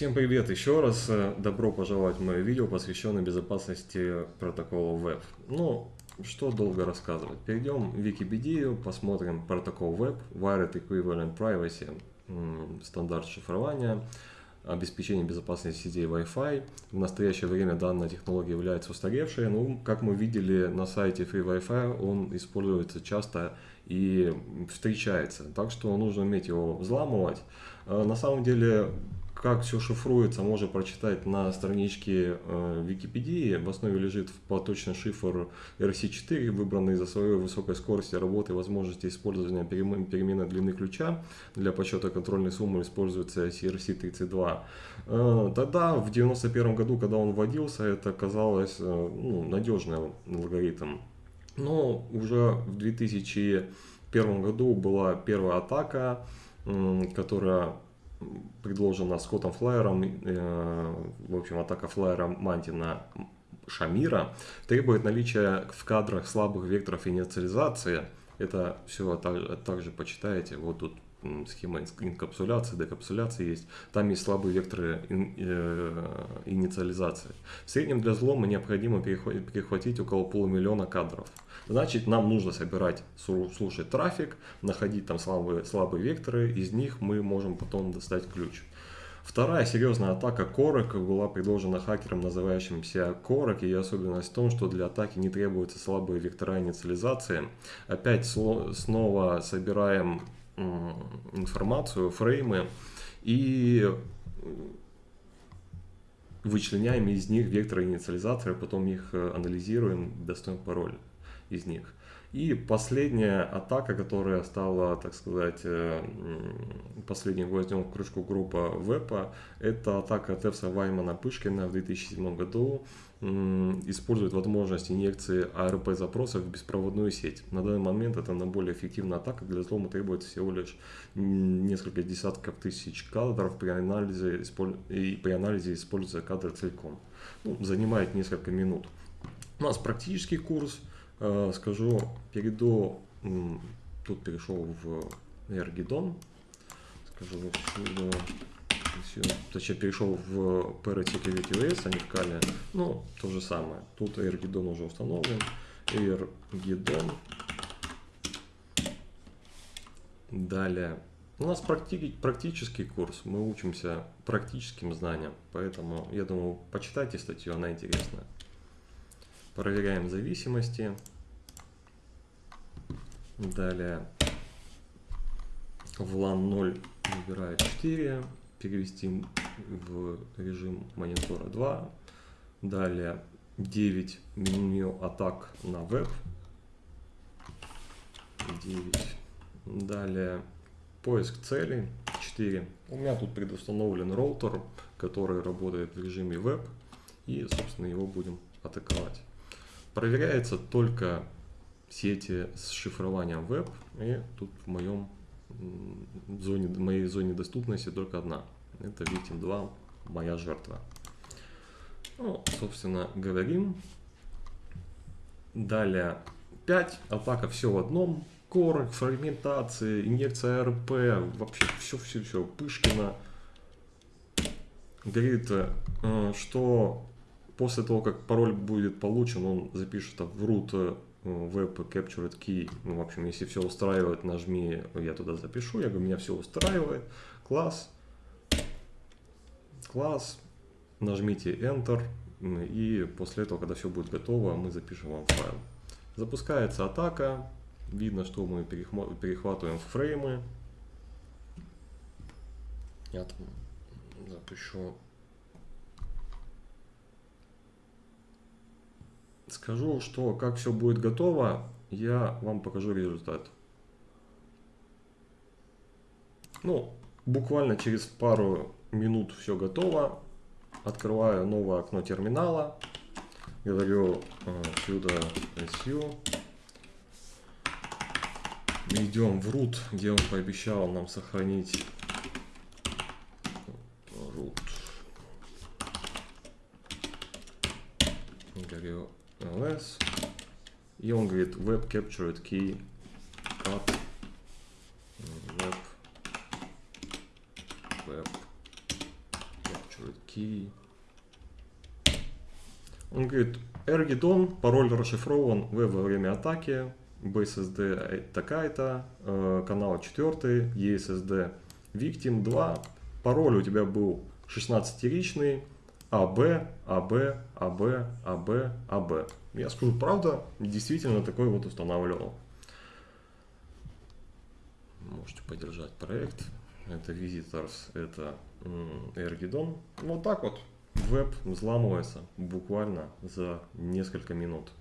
Всем привет еще раз. Добро пожаловать в мое видео, посвященное безопасности протокола Web. Ну, что долго рассказывать. Перейдем в Википедию, посмотрим протокол Web, Wired Equivalent Privacy, стандарт шифрования, обеспечение безопасности сетей Wi-Fi. В настоящее время данная технология является устаревшей. Ну, как мы видели на сайте Free Wi-Fi, он используется часто и встречается. Так что нужно уметь его взламывать. А на самом деле как все шифруется, можно прочитать на страничке э, Википедии. В основе лежит поточный шифр RC4, выбранный из-за своей высокой скорости работы и возможности использования переменной длины ключа. Для подсчета контрольной суммы используется CRC32. Э, тогда, в 1991 году, когда он вводился, это казалось э, ну, надежным алгоритм. Но уже в 2001 году была первая атака, которая предложена Скоттом Флайером, э, в общем, атака Флайера Мантина Шамира, требует наличия в кадрах слабых векторов инициализации. Это все также почитаете, вот тут схема инкапсуляции, декапсуляции есть. Там есть слабые векторы э, инициализации. В среднем для взлома необходимо перехватить около полумиллиона кадров. Значит, нам нужно собирать, слушать трафик, находить там слабые, слабые векторы, из них мы можем потом достать ключ. Вторая серьезная атака Корок была предложена хакером, называющимся Корок. Ее особенность в том, что для атаки не требуются слабые вектора инициализации. Опять снова собираем информацию, фреймы и вычленяем из них векторы инициализатора, потом их э, анализируем, достаем пароль из них. И последняя атака, которая стала, так сказать, э, последним гвоздем в крышку группа ВЭПа, это атака Тевса Ваймана Пышкина в 2007 году. Использует возможность инъекции ARP запросов в беспроводную сеть. На данный момент это наиболее эффективная атака. Для взлома требуется всего лишь несколько десятков тысяч кадров. При анализе, и при анализе используется кадр целиком. Ну, занимает несколько минут. У нас практический курс скажу, перейду, тут перешел в Эргидон, скажу, точнее перешел в Security OS, а не в Kali, ну, то же самое, тут Эргидон уже установлен, Эргидон, далее, у нас практи практический курс, мы учимся практическим знаниям, поэтому, я думаю, почитайте статью, она интересная. Проверяем зависимости. Далее в LAN 0 выбираю 4. Перевести в режим монитора 2. Далее 9 меню атак на веб. 9. Далее поиск целей 4. У меня тут предустановлен роутер, который работает в режиме веб. И, собственно, его будем атаковать. Проверяется только сети с шифрованием веб. И тут в моем зоне, в моей зоне доступности только одна. Это Victim 2, моя жертва. Ну, собственно, говорим. Далее 5. Атака все в одном. Корок, фрагментация, инъекция РП, вообще все-все-все. Пышкина говорит, э, что После того, как пароль будет получен, он запишет в root э, web captured key. Ну, в общем, если все устраивает, нажми, я туда запишу. Я говорю, меня все устраивает. Класс. Класс. Нажмите Enter. И после этого, когда все будет готово, мы запишем вам файл. Запускается атака. Видно, что мы перехватываем фреймы. Я там запишу Скажу, что как все будет готово, я вам покажу результат. Ну, буквально через пару минут все готово. Открываю новое окно терминала. Говорю сюда SU. Идем в root, где он пообещал нам сохранить root. Говорю ls. И он говорит web captured key cut web web captured. Key. Он говорит, Эргидон, пароль расшифрован в во время атаки, BSSD такая-то, э, канал 4, ESSD Victim 2, пароль у тебя был 16-ричный, АБ, АБ, АБ, АБ, АБ. Я скажу, правда, действительно такой вот устанавливал. Можете поддержать проект. Это Visitors, это Эргидон. Вот так вот веб взламывается буквально за несколько минут.